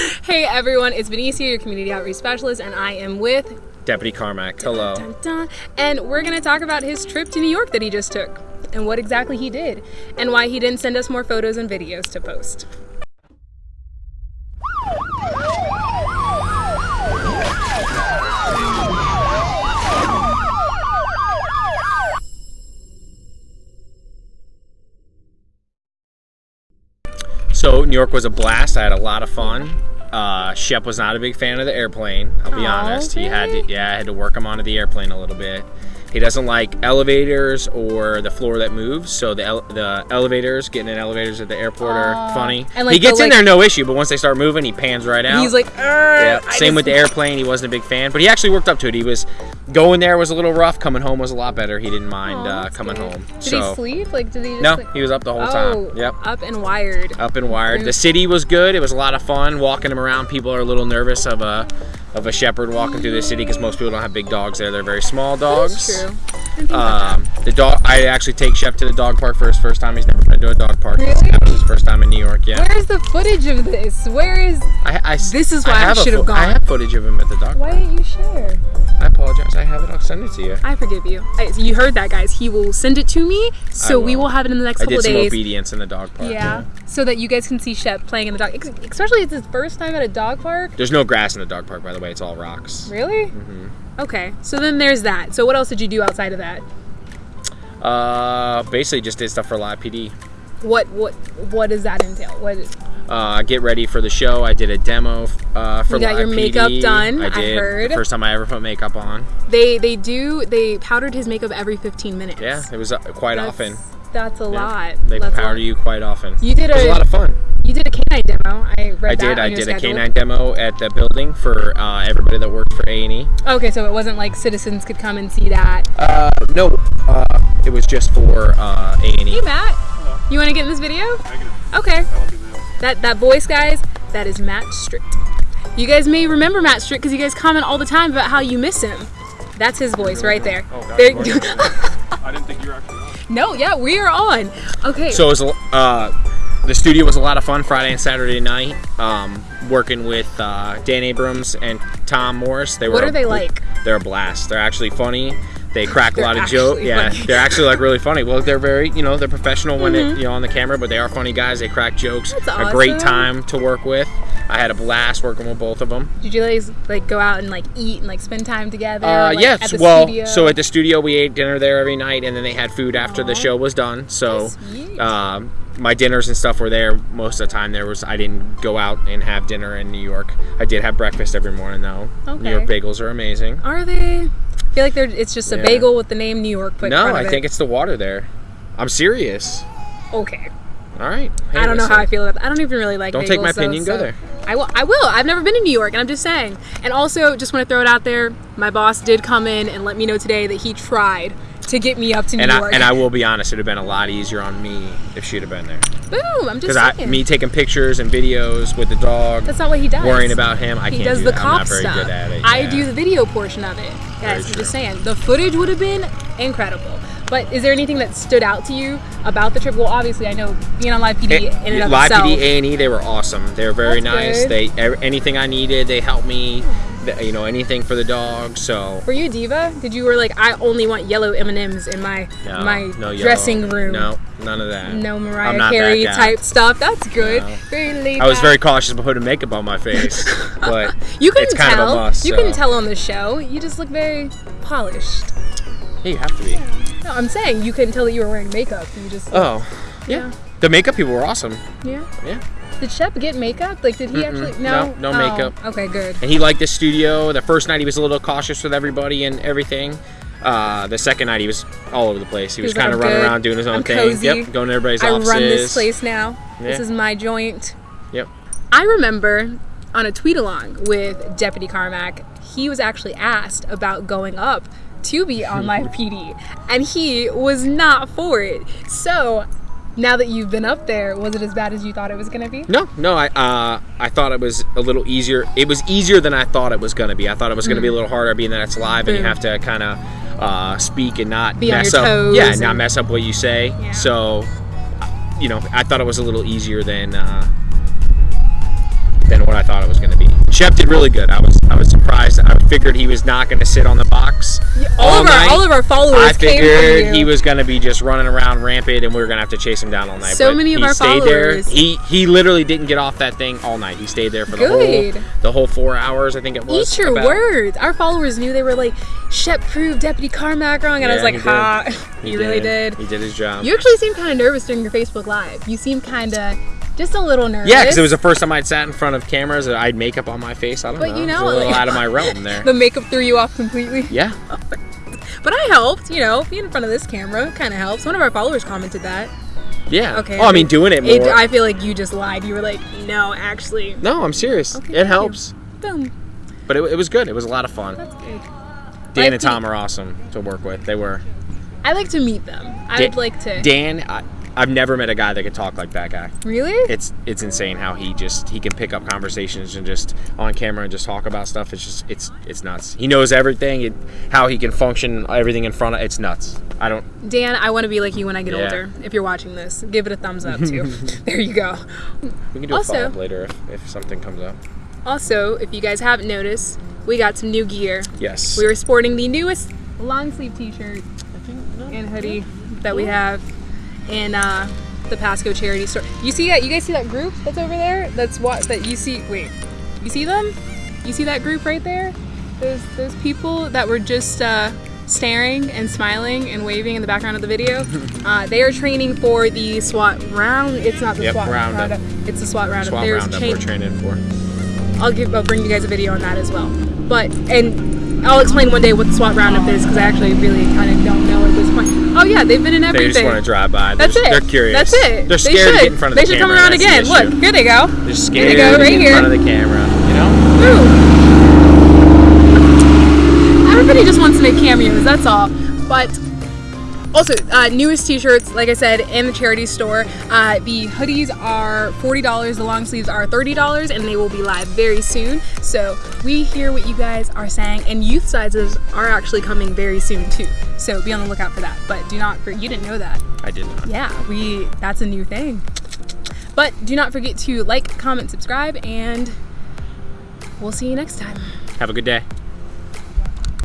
hey everyone, it's Benicia, your community outreach specialist, and I am with Deputy Carmack. Hello. Dun, dun, and we're gonna talk about his trip to New York that he just took, and what exactly he did, and why he didn't send us more photos and videos to post. York was a blast. I had a lot of fun. Uh, Shep was not a big fan of the airplane. I'll be honest. He had to, yeah, I had to work him onto the airplane a little bit. He doesn't like elevators or the floor that moves. So the ele- the elevators, getting in elevators at the airport are funny. And, like, he gets the, in like- there no issue, but once they start moving, he pans right out. He's like, Yeah, "Arr, I same with the airplane. He wasn't a big fan, but he actually worked up to it. He was going there was a little rough. Coming home was a lot better. He didn't mind uh, coming good. home. Did so he sleep? Like, did he just no, like- he was up the whole oh, time. Yep. up and wired. up and wired. The city was good. It was a lot of fun walking him around. People are a little nervous of a of a shepherd walking through the city because most people don't have big dogs there. They're very small dogs. That's true. I didn't think about Um, the dog. I actually take Shep to the dog park for his first time. He's never been to a dog park. Really? That was his first time in New York. Yeah. Where's the footage of this? Where is? I, I, This is why I a should have fo- I have footage of him at the dog park. Why park. didn't you share? I apologize. I have it. I'll send it to you. I forgive you. I, you heard that, guys. He will send it to me, so we will. have it in the next I couple did some days. obedience in the dog park. Yeah, so that you guys can see Shep playing in the dog. Especially it's his first time at a dog park. There's no grass in the dog park, by the way. It's all rocks. Really? Mm-hmm. Okay, so then there's that. So what else did you do outside of that? Uh, basically just did stuff for Live PD. What what what does that entail? What uh, get ready for the show. I did a demo uh, for You got Live your makeup PD. done, I I did. heard. The first time I ever put makeup on. they they do they powdered his makeup every 15 minutes. Yeah, it was uh, quite That's- often. That's a Yeah. lot. They That's powder lot. you quite often. You did it was a- a lot of fun. You did a canine demo. I read I that did. on I your did a schedule. canine demo at the building for uh, everybody that worked for A and E. Okay, so it wasn't like citizens could come and see that. Uh, no, uh, it was just for uh, A and Hey E. Matt, you want to get in this video? Okay. That that voice, guys, that is Matt Strict. You guys may remember Matt Strict because you guys comment all the time about how you miss him. That's his voice right there. Oh, that's There- I didn't think you were actually on. no, yeah, we are on. Okay. So it was uh, the studio was a lot of fun Friday and Saturday night. Um, working with uh, Dan Abrams and Tom Morris. They were What a are they like? They're a blast. They're actually funny. They crack a lot of jokes. Yeah, they're actually like really funny. Well, they're very, you know, they're professional when it, you know, on the camera, but they are funny guys. They crack jokes. Mm-hmm. That's A great time to work with. I had a blast working with both of them. Did you guys like go out and like eat and like spend time together? Uh, like, yes. Well, studio? so at the studio we ate dinner there every night, and then they had food after the show was done. So, um, my dinners and stuff were there most of the time. There was I didn't go out and have dinner in New York. I did have breakfast every morning though. Okay. New York bagels are amazing. Are they? I feel like they're. It's just a Yeah. bagel with the name New York put in no, I of think it's the water there. I'm serious. okay. All right. Hey, I don't know listen. how I feel about that. I don't even really like. Don't take my bagels, so- opinion, go so- there. I will. I will. I've never been to New York, and I'm just saying. And also, just want to throw it out there. My boss did come in and let me know today that he tried to get me up to New And I, York. and I will be honest, it'd have been a lot easier on me if she'd have been there. boom. I'm just Because I, me taking pictures and videos with the dog, That's not what he does. worrying about him, I he can't He does do the that. cop I'm not very stuff. good at it. I do the video portion of it. Guys, I'm just saying. The footage would have been incredible. But is there anything that stood out to you about the trip? Well, obviously, I know being on live PD eh, in and Live itself. PD A and E, they were awesome. They were very nice. good. They anything I needed, they helped me. You know, anything for the dog. So Were you a diva? Did you were like, I only want yellow M and M's in my no, my no dressing room? No, none of that. No Mariah Carey type stuff. That's good. No. Very laid I was back. very cautious about putting makeup on my face, but You can it's kind tell. of a must. you so. can tell on the show. You just look very polished. Yeah, you have to be. No, I'm saying you couldn't tell that you were wearing makeup. You just Oh, yeah. The makeup people were awesome. yeah. Yeah. Did Shep get makeup? Like, did he actually? No, no, no Oh, makeup. Okay, good. And he liked the studio. The first night he was a little cautious with everybody and everything. Uh, the second night he was all over the place. He was, kind of running good. around doing his own I'm thing. cozy. Yep, going to everybody's I offices. run this place now. This is my joint. Yep. I remember on a tweet along with Deputy Carmack, he was actually asked about going up to be on live PD, and he was not for it. So now that you've been up there, was it as bad as you thought it was going to be? No, no. I uh, I thought it was a little easier. It was easier than I thought it was going to be. I thought it was going to be a little harder, being that it's live and you have to kind of uh, speak and not Be mess up. yeah, and- not mess up what you say. Yeah. So, you know, I thought it was a little easier than uh, than what I thought it was going to be. Shep did really good. I was I was surprised. I figured he was not going to sit on the box. all all, of night. our all of our followers I came figured he was going to be just running around rampant, and we were going to have to chase him down all night. So but many of he our stayed followers. there. He he literally didn't get off that thing all night. He stayed there for the Good. whole the whole four hours. I think it was. Eat your about. words. Our followers knew they were like, Shep proved Deputy Carmack wrong, and I was Yeah, like, he did. ha, He you really did. He did his job. You actually seemed kind of nervous during your Facebook Live. You seemed kind of just a little nervous. yeah, because it was the first time I'd sat in front of cameras. I had makeup on my face. I don't But know. you It was know, a little like- out of my realm there. the makeup threw you off completely. yeah. But I helped, you know, being in front of this camera kind of helps. One of our followers commented that. Yeah. Okay. Oh, I mean, doing it more. It, I feel like you just lied. You were like, no, actually. no, I'm serious. Okay, it helps. Boom. But it, it was good. It was a lot of fun. That's good. Dan Like and Tom are awesome to work with. They were. I like to meet them. I would like to. Dan, I, I've never met a guy that could talk like that guy. really? It's it's insane how he just he can pick up conversations and just on camera and just talk about stuff. It's just it's it's nuts. He knows everything. It, how he can function everything in front of it's nuts. I don't. Dan, I want to be like you when I get Yeah. older. If you're watching this, give it a thumbs up too. there you go. We can do Also- a follow up later if, if something comes up. Also, if you guys haven't noticed, we got some new gear. Yes. We were sporting the newest long sleeve t-shirt and hoodie that we have in uh, the Pasco charity store. You see that? You guys see that group that's over there? That's what that you see. Wait, you see them? You see that group right there? Those those people that were just uh, staring and smiling and waving in the background of the video. uh, they are training for the SWAT round. It's not the Yep, SWAT roundup. It's the SWAT roundup. SWAT There's roundup we're training for. I'll give I'll bring you guys a video on that as well. But and I'll explain one day what the SWAT roundup is because I actually really kind of don't know at this point. Yeah, they've been in everything. They just want to drive by. They're That's just- it. They're curious. That's it. They're They scared should. to get in front of they the camera. They should come around That's again. the Look, here they go. They're scared they go, to right get in here. front of the camera. You know. Ooh. Everybody just wants to make cameos. That's all. But also, uh, newest T-shirts, like I said, in the charity store. Uh, the hoodies are forty dollars. The long sleeves are thirty dollars, and they will be live very soon. So we hear what you guys are saying, and youth sizes are actually coming very soon too. So be on the lookout for that. But do not, you didn't know that. I did not. Yeah, we that's a new thing. But do not forget to like, comment, subscribe, and we'll see you next time. Have a good day.